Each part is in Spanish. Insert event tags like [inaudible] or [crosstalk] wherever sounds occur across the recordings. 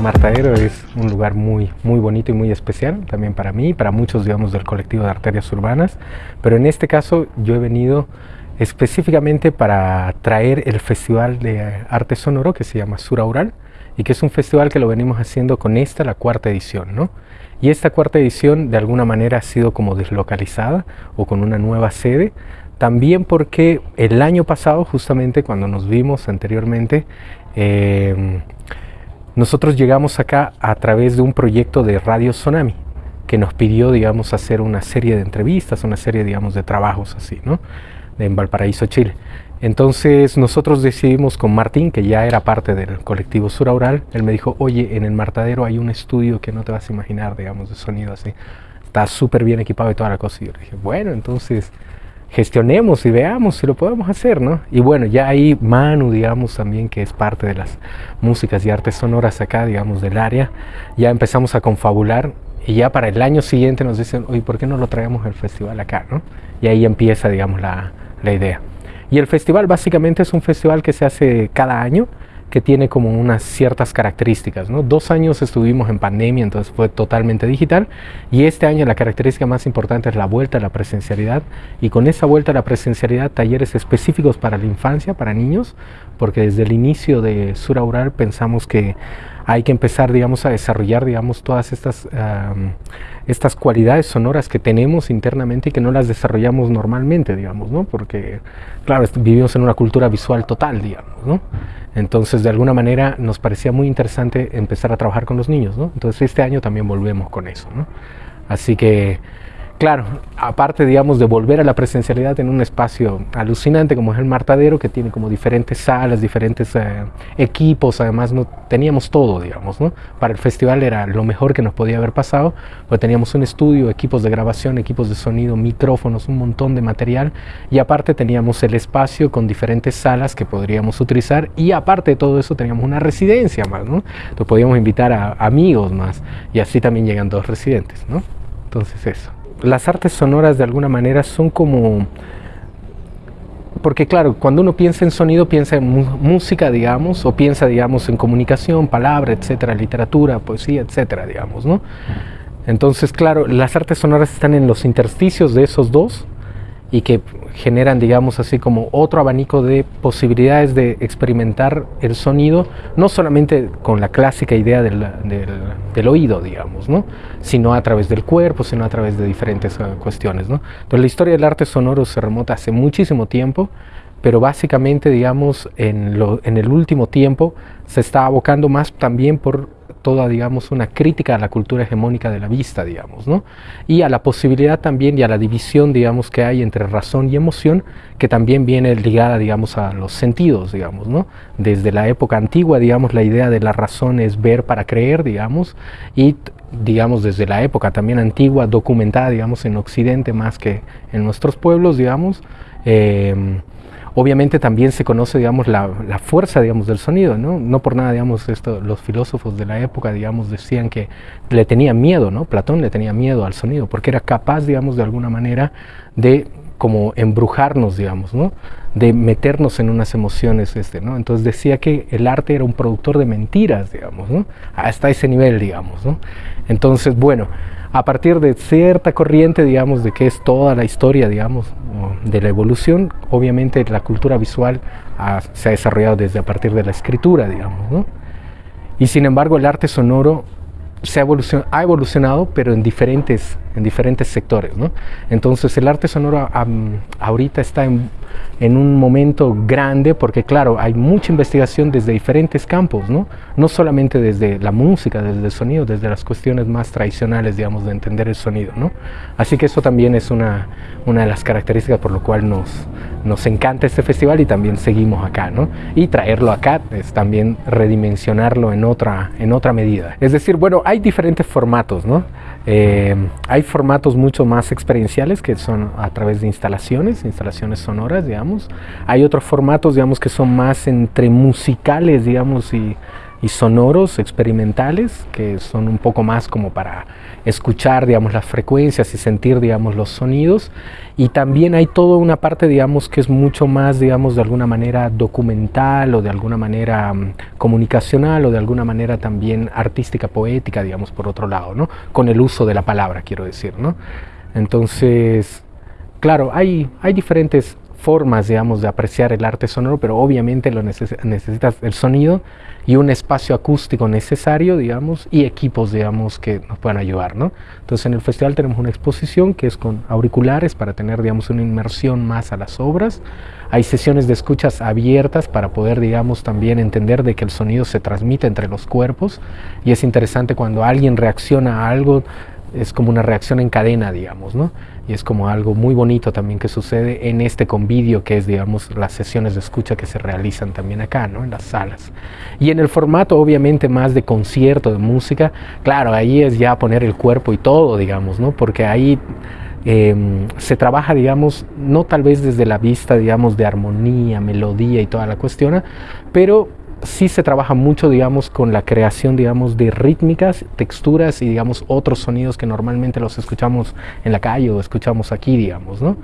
Martadero es un lugar muy, muy bonito y muy especial, también para mí, para muchos, digamos, del colectivo de arterias urbanas, pero en este caso yo he venido específicamente para traer el Festival de Arte Sonoro que se llama Sura Ural y que es un festival que lo venimos haciendo con esta, la cuarta edición, ¿no? Y esta cuarta edición de alguna manera ha sido como deslocalizada o con una nueva sede, también porque el año pasado, justamente cuando nos vimos anteriormente, eh, nosotros llegamos acá a través de un proyecto de Radio Tsunami, que nos pidió, digamos, hacer una serie de entrevistas, una serie, digamos, de trabajos así, ¿no? En Valparaíso, Chile. Entonces nosotros decidimos con Martín, que ya era parte del colectivo Suraural, él me dijo, oye, en el Martadero hay un estudio que no te vas a imaginar, digamos, de sonido así. Está súper bien equipado y toda la cosa. Y yo dije, bueno, entonces gestionemos y veamos si lo podemos hacer, ¿no? Y bueno, ya ahí Manu, digamos, también que es parte de las músicas y artes sonoras acá, digamos, del área, ya empezamos a confabular y ya para el año siguiente nos dicen, oye, ¿por qué no lo traemos al festival acá, no? Y ahí empieza, digamos, la, la idea. Y el festival básicamente es un festival que se hace cada año, que tiene como unas ciertas características. ¿no? Dos años estuvimos en pandemia, entonces fue totalmente digital. Y este año la característica más importante es la vuelta a la presencialidad. Y con esa vuelta a la presencialidad, talleres específicos para la infancia, para niños, porque desde el inicio de Sura Ural pensamos que hay que empezar, digamos, a desarrollar, digamos, todas estas, estas cualidades sonoras que tenemos internamente y que no las desarrollamos normalmente, digamos, ¿no? Porque, claro, vivimos en una cultura visual total, digamos, ¿no? Entonces, de alguna manera, nos parecía muy interesante empezar a trabajar con los niños, ¿no? Entonces, este año también volvemos con eso, ¿no? Así que Claro, aparte, digamos, de volver a la presencialidad en un espacio alucinante como es el Martadero, que tiene como diferentes salas, diferentes eh, equipos, además no teníamos todo, digamos, ¿no? Para el festival era lo mejor que nos podía haber pasado, porque teníamos un estudio, equipos de grabación, equipos de sonido, micrófonos, un montón de material, y aparte teníamos el espacio con diferentes salas que podríamos utilizar, y aparte de todo eso teníamos una residencia más, ¿no? Entonces podíamos invitar a amigos más, y así también llegan dos residentes, ¿no? Entonces eso las artes sonoras de alguna manera son como... Porque claro, cuando uno piensa en sonido, piensa en música, digamos, o piensa, digamos, en comunicación, palabra, etcétera, literatura, poesía, etcétera, digamos, ¿no? Entonces, claro, las artes sonoras están en los intersticios de esos dos, y que generan, digamos así, como otro abanico de posibilidades de experimentar el sonido, no solamente con la clásica idea del, del, oído, digamos, ¿no? sino a través del cuerpo, sino a través de diferentes uh, cuestiones. ¿no? Entonces la historia del arte sonoro se remota hace muchísimo tiempo, pero básicamente, digamos, en, lo, en el último tiempo se está abocando más también por toda, digamos, una crítica a la cultura hegemónica de la vista, digamos, ¿no? Y a la posibilidad también y a la división, digamos, que hay entre razón y emoción, que también viene ligada, digamos, a los sentidos, digamos, ¿no? Desde la época antigua, digamos, la idea de la razón es ver para creer, digamos, y digamos, desde la época también antigua, documentada, digamos, en Occidente más que en nuestros pueblos, digamos, eh, Obviamente también se conoce, digamos, la, fuerza, digamos, del sonido, ¿no? No por nada, digamos, esto, los filósofos de la época, digamos, decían que le tenían miedo, ¿no? Platón le tenía miedo al sonido, porque era capaz, digamos, de alguna manera de como embrujarnos, digamos, ¿no? De meternos en unas emociones, este, ¿no? Entonces decía que el arte era un productor de mentiras, digamos, ¿no? Hasta ese nivel, digamos, ¿no? Entonces, bueno, a partir de cierta corriente, digamos, de que es toda la historia, digamos, de la evolución, obviamente la cultura visual se ha desarrollado desde a partir de la escritura, digamos, ¿no? Y sin embargo el arte sonoro se ha, ha evolucionado, pero en diferentes, en diferentes sectores, ¿no? Entonces el arte sonoro ahorita está en en un momento grande, porque claro, hay mucha investigación desde diferentes campos, ¿no? No solamente desde la música, desde el sonido, desde las cuestiones más tradicionales, digamos, de entender el sonido, ¿no? Así que eso también es una, una de las características por lo cual nos, nos encanta este festival y también seguimos acá, ¿no? Y traerlo acá es también redimensionarlo en otra, en otra medida. Es decir, bueno, hay diferentes formatos, ¿no? Eh, hay formatos mucho más experienciales que son a través de instalaciones, instalaciones sonoras, digamos. Hay otros formatos, digamos, que son más entre musicales, digamos, y y sonoros experimentales que son un poco más como para escuchar digamos las frecuencias y sentir digamos los sonidos. Y también hay toda una parte digamos que es mucho más digamos de alguna manera documental o de alguna manera um, comunicacional o de alguna manera también artística poética digamos por otro lado no con el uso de la palabra quiero decir no entonces claro hay hay diferentes formas, digamos, de apreciar el arte sonoro, pero obviamente lo necesitas el sonido y un espacio acústico necesario, digamos, y equipos, digamos, que nos puedan ayudar, ¿no? Entonces en el festival tenemos una exposición que es con auriculares para tener, digamos, una inmersión más a las obras. Hay sesiones de escuchas abiertas para poder, digamos, también entender de que el sonido se transmite entre los cuerpos y es interesante cuando alguien reacciona a algo, es como una reacción en cadena, digamos, ¿no? Y es como algo muy bonito también que sucede en este convivio que es digamos las sesiones de escucha que se realizan también acá ¿no? en las salas. Y en el formato obviamente más de concierto de música claro ahí es ya poner el cuerpo y todo digamos no porque ahí em, se trabaja digamos no tal vez desde la vista digamos de armonía melodía y toda la cuestión pero sí se trabaja mucho, digamos, con la creación, digamos, de rítmicas, texturas y, digamos, otros sonidos que normalmente los escuchamos en la calle o escuchamos aquí, digamos, ¿no?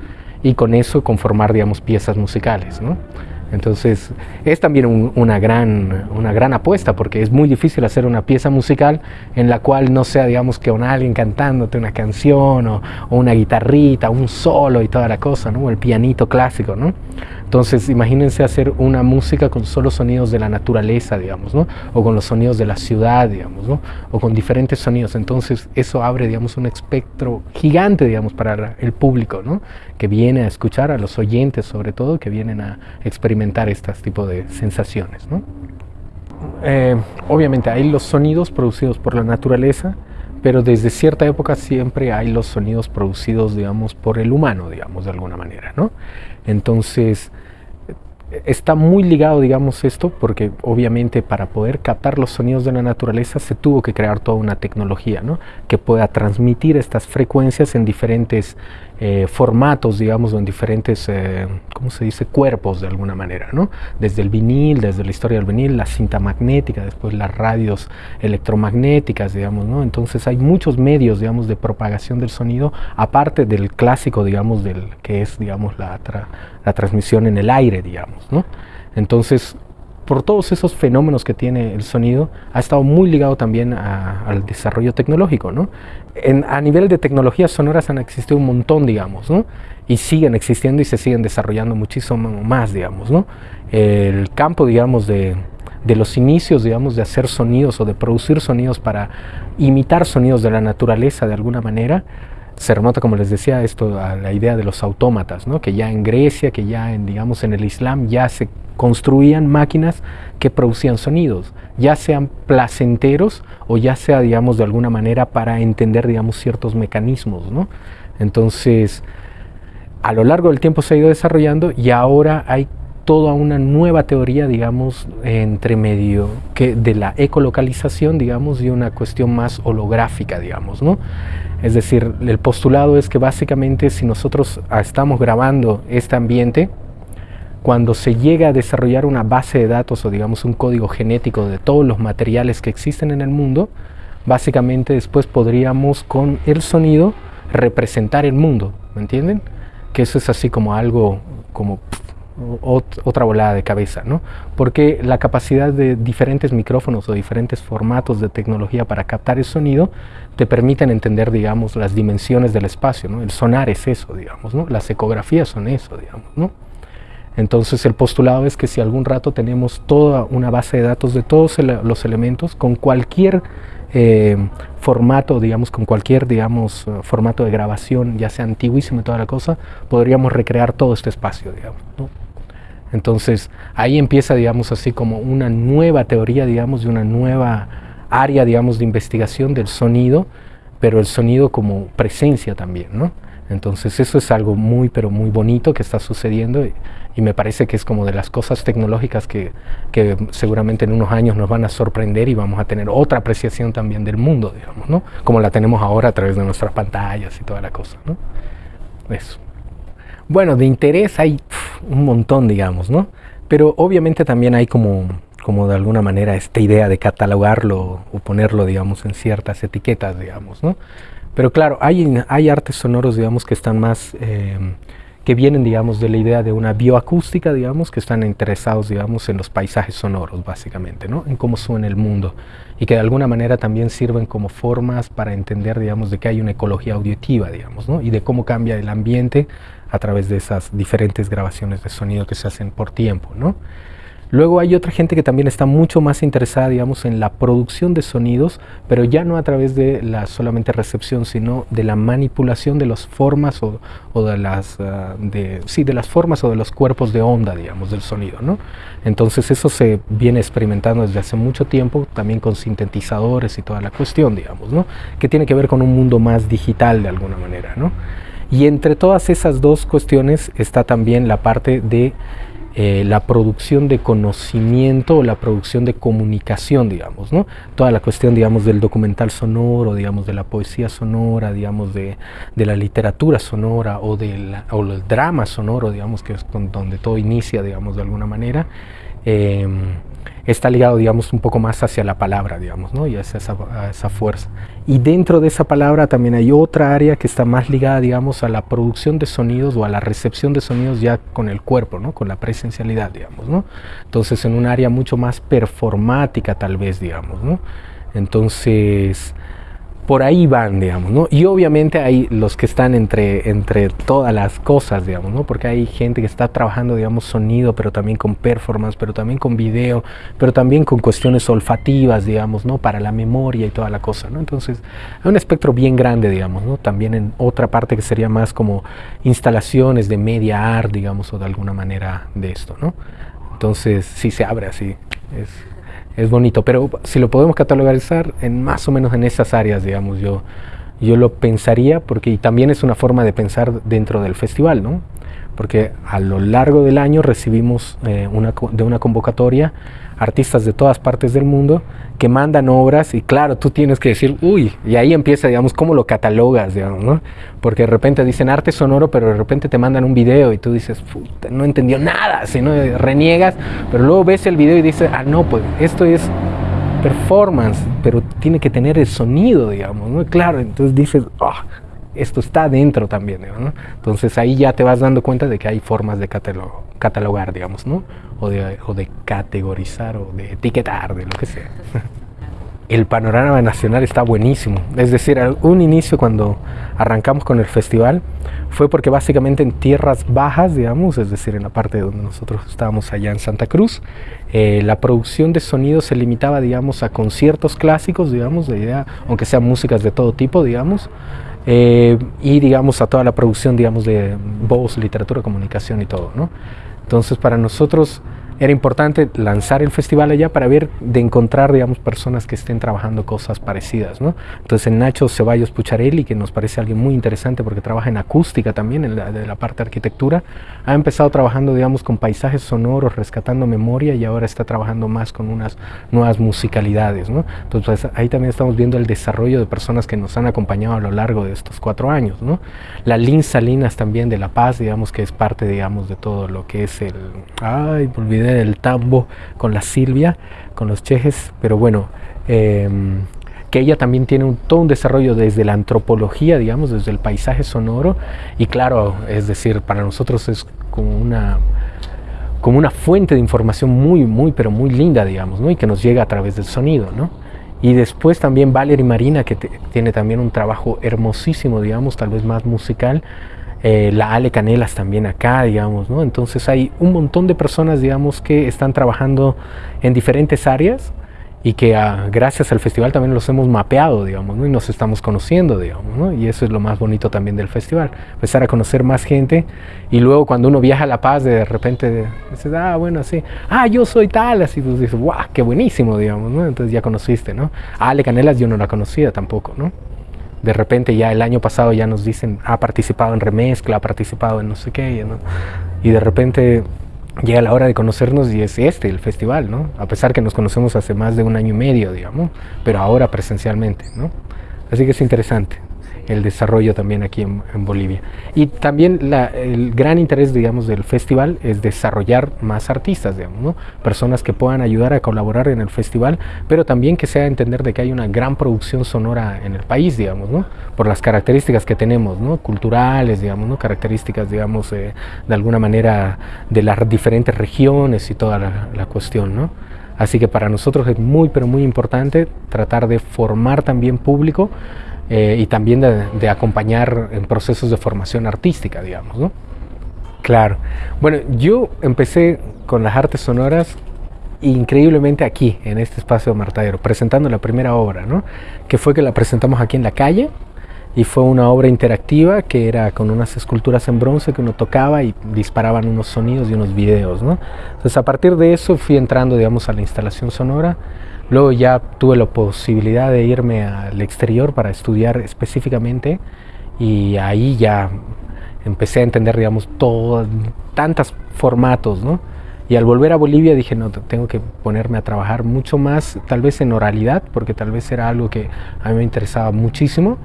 Y con eso conformar, digamos, piezas musicales, ¿no? Entonces es también una, gran, una gran apuesta porque es muy difícil hacer una pieza musical en la cual no sea, digamos, que una, alguien cantándote una canción o, o, una guitarrita, un solo y toda la cosa, ¿no? O el pianito clásico, ¿no? Entonces, imagínense hacer una música con solo sonidos de la naturaleza, digamos, ¿no? O con los sonidos de la ciudad, digamos, ¿no? O con diferentes sonidos. Entonces, eso abre, digamos, un espectro gigante, digamos, para el público, ¿no? Que viene a escuchar, a los oyentes sobre todo, que vienen a experimentar este tipo de sensaciones, ¿no? Eh, obviamente hay los sonidos producidos por la naturaleza, pero desde cierta época siempre hay los sonidos producidos, digamos, por el humano, digamos, de alguna manera, ¿no? Entonces, está muy ligado, digamos, esto, porque obviamente para poder captar los sonidos de la naturaleza se tuvo que crear toda una tecnología, ¿no? Que pueda transmitir estas frecuencias en diferentes eh, formatos, digamos, en diferentes, eh, ¿cómo se dice?, cuerpos de alguna manera, ¿no? Desde el vinil, desde la historia del vinil, la cinta magnética, después las radios electromagnéticas, digamos, ¿no? Entonces hay muchos medios, digamos, de propagación del sonido, aparte del clásico, digamos, del que es, digamos, la, la transmisión en el aire, digamos, ¿no? Entonces, por todos esos fenómenos que tiene el sonido, ha estado muy ligado también al desarrollo tecnológico. ¿no? a nivel de tecnologías sonoras han existido un montón, digamos, ¿no? y siguen existiendo y se siguen desarrollando muchísimo más, digamos. ¿no? El campo, digamos, de, de los inicios, digamos, de hacer sonidos o de producir sonidos para imitar sonidos de la naturaleza de alguna manera, se remonta, como les decía, esto a la idea de los autómatas, ¿no? que ya en Grecia, que ya en, digamos, en el Islam ya se construían máquinas que producían sonidos, ya sean placenteros o ya sea, digamos, de alguna manera para entender, digamos, ciertos mecanismos, ¿no? Entonces, a lo largo del tiempo se ha ido desarrollando y ahora hay toda una nueva teoría, digamos, entre medio que de la ecolocalización, digamos, y una cuestión más holográfica, digamos, ¿no? Es decir, el postulado es que básicamente si nosotros estamos grabando este ambiente, cuando se llega a desarrollar una base de datos o digamos un código genético de todos los materiales que existen en el mundo, básicamente después podríamos con el sonido representar el mundo, ¿me entienden? Que eso es así como algo como otra volada de cabeza, ¿no? Porque la capacidad de diferentes micrófonos o diferentes formatos de tecnología para captar el sonido te permiten entender, digamos, las dimensiones del espacio, ¿no? El sonar es eso, digamos, ¿no? Las ecografías son eso, digamos, ¿no? Entonces el postulado es que si algún rato tenemos toda una base de datos de todos los elementos con cualquier eh, formato, digamos, con cualquier, digamos, formato de grabación, ya sea antiguísimo y toda la cosa, podríamos recrear todo este espacio, digamos. ¿no? Entonces ahí empieza, digamos, así como una nueva teoría, digamos, de una nueva área, digamos, de investigación del sonido, pero el sonido como presencia también, ¿no? Entonces eso es algo muy, pero muy bonito que está sucediendo y, me parece que es como de las cosas tecnológicas que, que, seguramente en unos años nos van a sorprender y vamos a tener otra apreciación también del mundo, digamos, ¿no? Como la tenemos ahora a través de nuestras pantallas y toda la cosa, ¿no? Eso. Bueno, de interés hay un montón, digamos, ¿no? Pero obviamente también hay como, como de alguna manera esta idea de catalogarlo o ponerlo, digamos, en ciertas etiquetas, digamos, ¿no? Pero claro, hay, hay artes sonoros, digamos, que están más, eh, que vienen, digamos, de la idea de una bioacústica, digamos, que están interesados, digamos, en los paisajes sonoros, básicamente, ¿no? En cómo suena el mundo y que de alguna manera también sirven como formas para entender, digamos, de que hay una ecología auditiva, digamos, ¿no? Y de cómo cambia el ambiente a través de esas diferentes grabaciones de sonido que se hacen por tiempo, ¿no? Luego hay otra gente que también está mucho más interesada, digamos, en la producción de sonidos, pero ya no a través de la solamente recepción, sino de la manipulación de las formas o, de las ah, sí, de las formas o de los cuerpos de onda, digamos, del sonido, ¿no? Entonces eso se viene experimentando desde hace mucho tiempo, también con sintetizadores y toda la cuestión, digamos, ¿no? Que tiene que ver con un mundo más digital de alguna manera, ¿no? Y entre todas esas dos cuestiones está también la parte de eh, la producción de conocimiento o la producción de comunicación, digamos, ¿no? Toda la cuestión, digamos, del documental sonoro, digamos, de la poesía sonora, digamos, de, la literatura sonora o, del drama sonoro, digamos, que es donde todo inicia, digamos, de alguna manera. Em, está ligado, digamos, un poco más hacia la palabra, digamos, ¿no? Y hacia esa, esa, fuerza. Y dentro de esa palabra también hay otra área que está más ligada, digamos, a la producción de sonidos o a la recepción de sonidos ya con el cuerpo, ¿no? Con la presencialidad, digamos, ¿no? Entonces, en un área mucho más performática, tal vez, digamos, ¿no? Entonces, por ahí van, digamos, ¿no? Y obviamente hay los que están entre, entre todas las cosas, digamos, ¿no? Porque hay gente que está trabajando, digamos, sonido, pero también con performance, pero también con video, pero también con cuestiones olfativas, digamos, ¿no? Para la memoria y toda la cosa, ¿no? Entonces, hay un espectro bien grande, digamos, ¿no? También en otra parte que sería más como instalaciones de media art, digamos, o de alguna manera de esto, ¿no? Entonces, sí se abre así, es es bonito, pero si lo podemos catalogarizar en más o menos en esas áreas, digamos, yo, yo lo pensaría, porque también es una forma de pensar dentro del festival, ¿no? Porque a lo largo del año recibimos eh, de una convocatoria artistas de todas partes del mundo que mandan obras y claro, tú tienes que decir, uy, y ahí empieza, digamos, cómo lo catalogas, digamos, ¿no? Porque de repente dicen arte sonoro, pero de repente te mandan un video y tú dices, no entendió nada, sino reniegas, pero luego ves el video y dices, ah, no, pues esto es performance, pero tiene que tener el sonido, digamos, ¿no? Claro, entonces dices, ah, esto está dentro también, ¿no? Entonces ahí ya te vas dando cuenta de que hay formas de catalogar, digamos, ¿no? O de, o de categorizar o de etiquetar, de lo que sea. El panorama nacional está buenísimo. Es decir, un inicio cuando arrancamos con el festival fue porque básicamente en tierras bajas, digamos, es decir, en la parte donde nosotros estábamos allá en Santa Cruz, eh, la producción de sonido se limitaba, digamos, a conciertos clásicos, digamos, de idea, aunque sean músicas de todo tipo, digamos, eh, y digamos a toda la producción digamos de voz, literatura, comunicación y todo, ¿no? Entonces para nosotros era importante lanzar el festival allá para ver, de encontrar, digamos, personas que estén trabajando cosas parecidas, ¿no? Entonces, en Nacho Ceballos Pucharelli, que nos parece alguien muy interesante porque trabaja en acústica también, en la, de la parte de arquitectura, ha empezado trabajando, digamos, con paisajes sonoros, rescatando memoria y ahora está trabajando más con unas nuevas musicalidades, ¿no? Entonces, pues, ahí también estamos viendo el desarrollo de personas que nos han acompañado a lo largo de estos cuatro años, ¿no? La Lin Salinas también de La Paz, digamos, que es parte, digamos, de todo lo que es el... Ay, me olvidé del tambo con la Silvia, con los chejes, pero bueno, em, que ella también tiene un, todo un desarrollo desde la antropología, digamos, desde el paisaje sonoro, y claro, es decir, para nosotros es como una como una fuente de información muy, muy, pero muy linda, digamos, ¿no? Y que nos llega a través del sonido, ¿no? Y después también Valerie Marina, que tiene también un trabajo hermosísimo, digamos, tal vez más musical, eh, la Ale Canelas también acá, digamos, ¿no? Entonces hay un montón de personas, digamos, que están trabajando en diferentes áreas y que ah, gracias al festival también los hemos mapeado, digamos, ¿no? y nos estamos conociendo, digamos, ¿no? y eso es lo más bonito también del festival, empezar a conocer más gente y luego cuando uno viaja a La Paz de repente dices, ah, bueno, así, ah, yo soy tal, así tú dices, guau, qué buenísimo, digamos, ¿no? entonces ya conociste, ¿no? Ale Canelas yo no la conocía tampoco, ¿no? De repente ya el año pasado ya nos dicen, ha participado en remezcla, ha participado en no sé qué, y de repente llega la hora de conocernos y es este el festival, ¿no? A pesar que nos conocemos hace más de un año y medio, digamos, pero ahora presencialmente, ¿no? Así que es interesante. El desarrollo también aquí en, Bolivia. Y también el gran interés, digamos, del festival es desarrollar más artistas, digamos, ¿no? personas que puedan ayudar a colaborar en el festival, pero también que sea entender de que hay una gran producción sonora en el país, digamos, ¿no? por las características que tenemos, ¿no? culturales, digamos, ¿no? características, digamos, eh, de alguna manera de las diferentes regiones y toda la, cuestión. ¿no? Así que para nosotros es muy, pero muy importante tratar de formar también público eh, y también de, acompañar en procesos de formación artística, digamos. ¿no? Claro. Bueno, yo empecé con las artes sonoras increíblemente aquí, en este espacio de Martadero, presentando la primera obra, ¿no? Que fue que la presentamos aquí en la calle y fue una obra interactiva que era con unas esculturas en bronce que uno tocaba y disparaban unos sonidos y unos videos, ¿no? Entonces a partir de eso fui entrando, digamos, a la instalación sonora. Luego ya tuve la posibilidad de irme al exterior para estudiar específicamente y ahí ya empecé a entender, digamos, todo, tantos formatos, ¿no? Y al volver a Bolivia dije, no, tengo que ponerme a trabajar mucho más, tal vez en oralidad, porque tal vez era algo que a mí me interesaba muchísimo,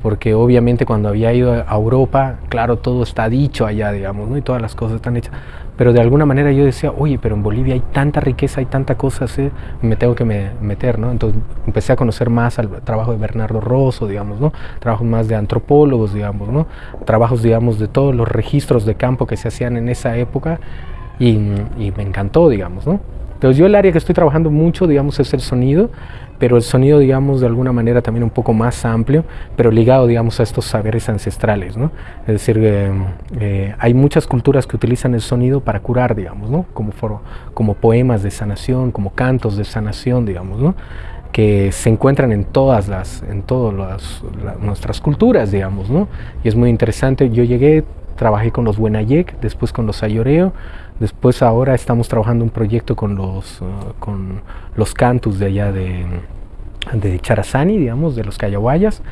porque obviamente cuando había ido a Europa, claro, todo está dicho allá, digamos, ¿no? Y todas las cosas están hechas. Pero de alguna manera yo decía, oye, pero en Bolivia hay tanta riqueza, hay tanta cosas, ¿eh? me tengo que meter, ¿no? Entonces empecé a conocer más al trabajo de Bernardo Rosso, digamos, ¿no? Trabajos más de antropólogos, digamos, ¿no? Trabajos, digamos, de todos los registros de campo que se hacían en esa época y, y me encantó, digamos, ¿no? Entonces yo el área que estoy trabajando mucho, digamos, es el sonido, pero el sonido, digamos, de alguna manera también un poco más amplio, pero ligado, digamos, a estos saberes ancestrales, ¿no? Es decir, eh, hay muchas culturas que utilizan el sonido para curar, digamos, ¿no? Como, como poemas de sanación, como cantos de sanación, digamos, ¿no? que se encuentran en todas las, en todas las, nuestras culturas, digamos, ¿no? Y es muy interesante. Yo llegué, trabajé con los Buenayek, después con los Ayoreo, después ahora estamos trabajando un proyecto con los, uh, con los cantus de allá de, de Charazani, digamos, de los Cayahuayas.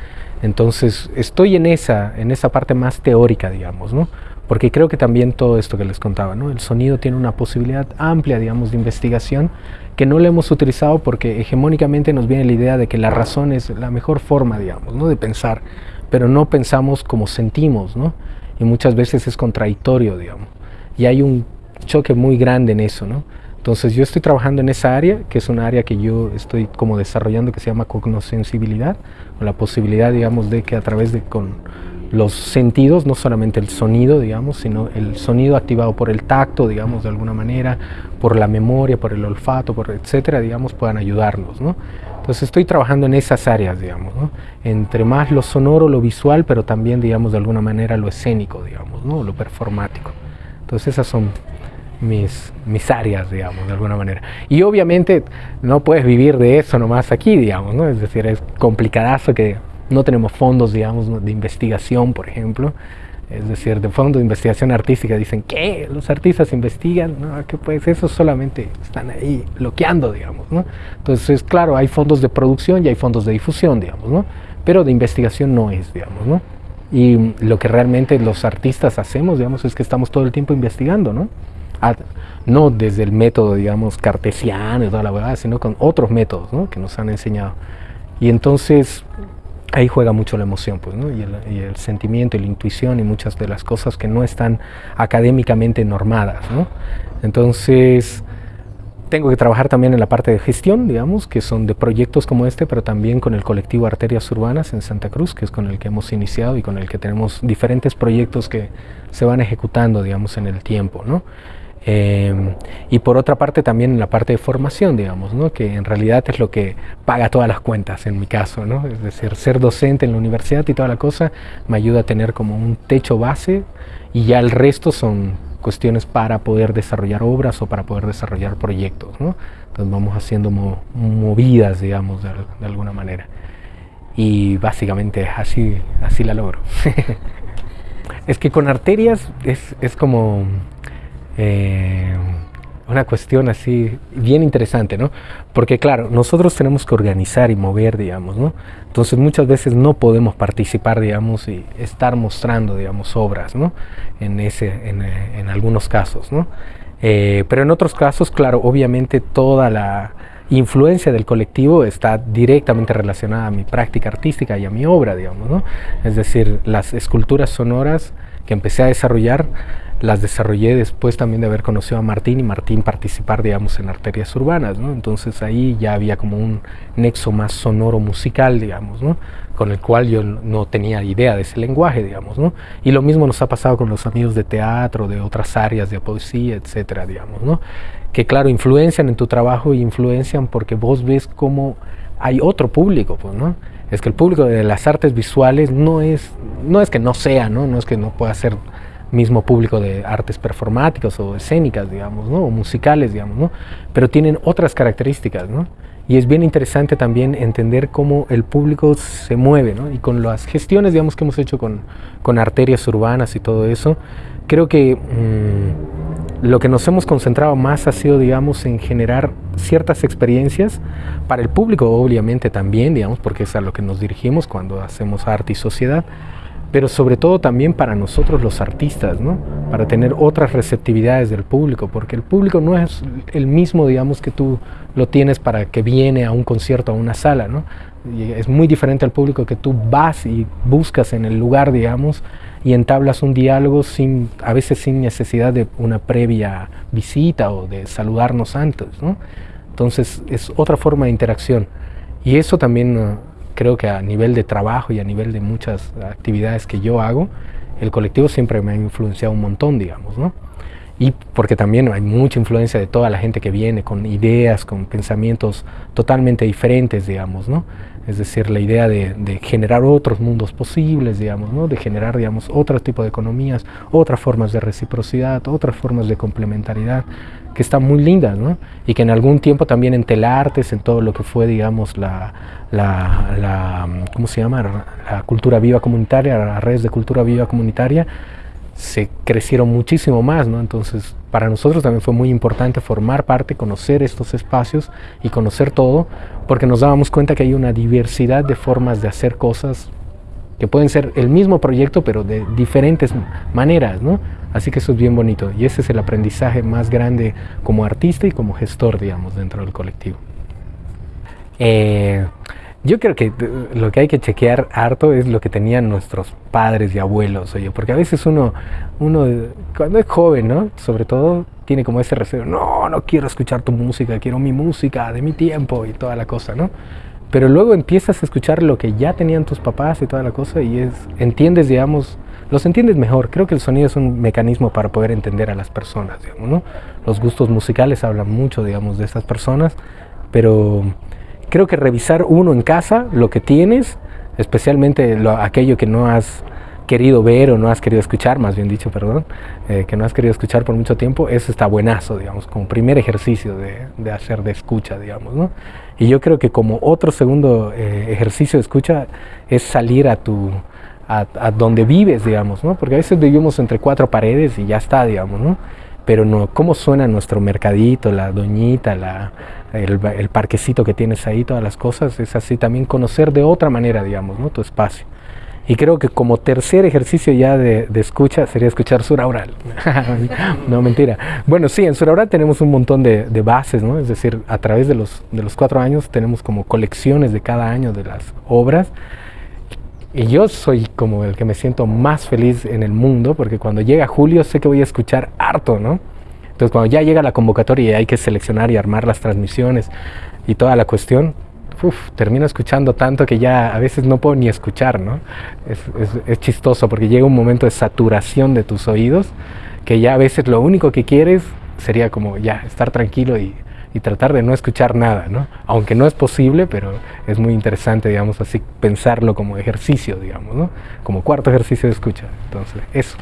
Entonces estoy en esa, en esa parte más teórica, digamos, ¿no? Porque creo que también todo esto que les contaba, ¿no? El sonido tiene una posibilidad amplia, digamos, de investigación que no le hemos utilizado porque hegemónicamente nos viene la idea de que la razón es la mejor forma, digamos, ¿no? De pensar, pero no pensamos como sentimos, ¿no? Y muchas veces es contradictorio, digamos. Y hay un choque muy grande en eso, ¿no? Entonces yo estoy trabajando en esa área, que es una área que yo estoy como desarrollando que se llama cognosensibilidad, con la posibilidad, digamos, de que a través de con los sentidos, no solamente el sonido, digamos, sino el sonido activado por el tacto, digamos, de alguna manera, por la memoria, por el olfato, por etcétera, digamos, puedan ayudarnos, ¿no? Entonces estoy trabajando en esas áreas, digamos, ¿no? Entre más lo sonoro, lo visual, pero también, digamos, de alguna manera lo escénico, digamos, ¿no? Lo performático. Entonces esas son mis, mis áreas, digamos, de alguna manera. Y obviamente no puedes vivir de eso nomás aquí, digamos, ¿no? Es decir, es complicadazo que no tenemos fondos, digamos, de investigación, por ejemplo. Es decir, de fondos de investigación artística dicen que los artistas investigan, no, pues eso solamente están ahí bloqueando, digamos, ¿no? Entonces, claro, hay fondos de producción y hay fondos de difusión, digamos, ¿no? Pero de investigación no es, digamos, ¿no? Y lo que realmente los artistas hacemos, digamos, es que estamos todo el tiempo investigando, ¿no? no desde el método, digamos, cartesiano y toda la verdad, sino con otros métodos que nos han enseñado. Y entonces ahí juega mucho la emoción, pues, y, el, sentimiento y la intuición y muchas de las cosas que no están académicamente normadas. ¿no? Entonces, tengo que trabajar también en la parte de gestión, digamos, que son de proyectos como este, pero también con el colectivo Arterias Urbanas en Santa Cruz, que es con el que hemos iniciado y con el que tenemos diferentes proyectos que se van ejecutando, digamos, en el tiempo, ¿no? Em, y por otra parte también en la parte de formación, digamos, ¿no? que en realidad es lo que paga todas las cuentas en mi caso, ¿no? es decir, ser docente en la universidad y toda la cosa me ayuda a tener como un techo base y ya el resto son cuestiones para poder desarrollar obras o para poder desarrollar proyectos. ¿no? Entonces vamos haciendo movidas, digamos, de, alguna manera. Y básicamente así, así la logro. [laughs] es que con arterias es, es como eh, una cuestión así bien interesante, ¿no? Porque claro, nosotros tenemos que organizar y mover, digamos, ¿no? Entonces muchas veces no podemos participar, digamos, y estar mostrando, digamos, obras, ¿no? En, ese, en, algunos casos, ¿no? Eh, pero en otros casos, claro, obviamente toda la influencia del colectivo está directamente relacionada a mi práctica artística y a mi obra, digamos, ¿no? Es decir, las esculturas sonoras que empecé a desarrollar las desarrollé después también de haber conocido a Martín y Martín participar, digamos, en arterias urbanas, ¿no? Entonces ahí ya había como un nexo más sonoro musical, digamos, ¿no? Con el cual yo no tenía idea de ese lenguaje, digamos, ¿no? Y lo mismo nos ha pasado con los amigos de teatro, de otras áreas de poesía, etcétera, digamos, ¿no? Que claro, influencian en tu trabajo y influencian porque vos ves cómo hay otro público, pues, ¿no? Es que el público de las artes visuales no es, no es que no sea, ¿no? No es que no pueda ser mismo público de artes performáticas o escénicas, digamos, ¿no? o musicales, digamos, ¿no? pero tienen otras características, ¿no? Y es bien interesante también entender cómo el público se mueve, ¿no? Y con las gestiones, digamos, que hemos hecho con, con arterias urbanas y todo eso, creo que mm, lo que nos hemos concentrado más ha sido, digamos, en generar ciertas experiencias para el público, obviamente también, digamos, porque es a lo que nos dirigimos cuando hacemos arte y sociedad, pero sobre todo también para nosotros los artistas, ¿no? para tener otras receptividades del público, porque el público no es el mismo, digamos, que tú lo tienes para que viene a un concierto, a una sala, ¿no? Es muy diferente al público que tú vas y buscas en el lugar, digamos, y entablas un diálogo sin, a veces sin necesidad de una previa visita o de saludarnos antes, ¿no? Entonces es otra forma de interacción. Y eso también creo que a nivel de trabajo y a nivel de muchas actividades que yo hago, el colectivo siempre me ha influenciado un montón, digamos, ¿no? Y porque también hay mucha influencia de toda la gente que viene con ideas, con pensamientos totalmente diferentes, digamos, ¿no? Es decir, la idea de, generar otros mundos posibles, digamos, ¿no? De generar, digamos, otro tipo de economías, otras formas de reciprocidad, otras formas de complementariedad que están muy lindas, ¿no? Y que en algún tiempo también en Telartes, en todo lo que fue, digamos, la, la, la ¿cómo se llama? La cultura viva comunitaria, las redes de cultura viva comunitaria, se crecieron muchísimo más, ¿no? Entonces, para nosotros también fue muy importante formar parte, conocer estos espacios y conocer todo, porque nos dábamos cuenta que hay una diversidad de formas de hacer cosas que pueden ser el mismo proyecto, pero de diferentes maneras, ¿no? Así que eso es bien bonito y ese es el aprendizaje más grande como artista y como gestor, digamos, dentro del colectivo. Eh, yo creo que lo que hay que chequear harto es lo que tenían nuestros padres y abuelos, oye, porque a veces uno, uno cuando es joven, ¿no? Sobre todo tiene como ese recelo, no, no quiero escuchar tu música, quiero mi música de mi tiempo y toda la cosa, ¿no? Pero luego empiezas a escuchar lo que ya tenían tus papás y toda la cosa y es, entiendes, digamos, los entiendes mejor. Creo que el sonido es un mecanismo para poder entender a las personas, digamos, ¿no? Los gustos musicales hablan mucho, digamos, de estas personas, pero creo que revisar uno en casa, lo que tienes, especialmente lo, aquello que no has querido ver o no has querido escuchar, más bien dicho, perdón, eh, que no has querido escuchar por mucho tiempo, eso está buenazo, digamos, como primer ejercicio de, de hacer de escucha, digamos, ¿no? Y yo creo que como otro segundo eh, ejercicio de escucha es salir a tu, a, donde vives, digamos, ¿no? Porque a veces vivimos entre cuatro paredes y ya está, digamos, ¿no? Pero no, cómo suena nuestro mercadito, la doñita, la, el, parquecito que tienes ahí, todas las cosas, es así también conocer de otra manera, digamos, ¿no? Tu espacio. Y creo que como tercer ejercicio ya de, escucha sería escuchar Suraural. [laughs] no, mentira. Bueno, sí, en Suraural tenemos un montón de, de, bases, ¿no? Es decir, a través de los, de los cuatro años tenemos como colecciones de cada año de las obras y yo soy como el que me siento más feliz en el mundo, porque cuando llega julio sé que voy a escuchar harto, ¿no? Entonces cuando ya llega la convocatoria y hay que seleccionar y armar las transmisiones y toda la cuestión, uf, termino escuchando tanto que ya a veces no puedo ni escuchar, ¿no? Es, chistoso porque llega un momento de saturación de tus oídos que ya a veces lo único que quieres sería como ya estar tranquilo y y tratar de no escuchar nada, ¿no? Aunque no es posible, pero es muy interesante, digamos así, pensarlo como ejercicio, digamos, ¿no? Como cuarto ejercicio de escucha. Entonces, eso.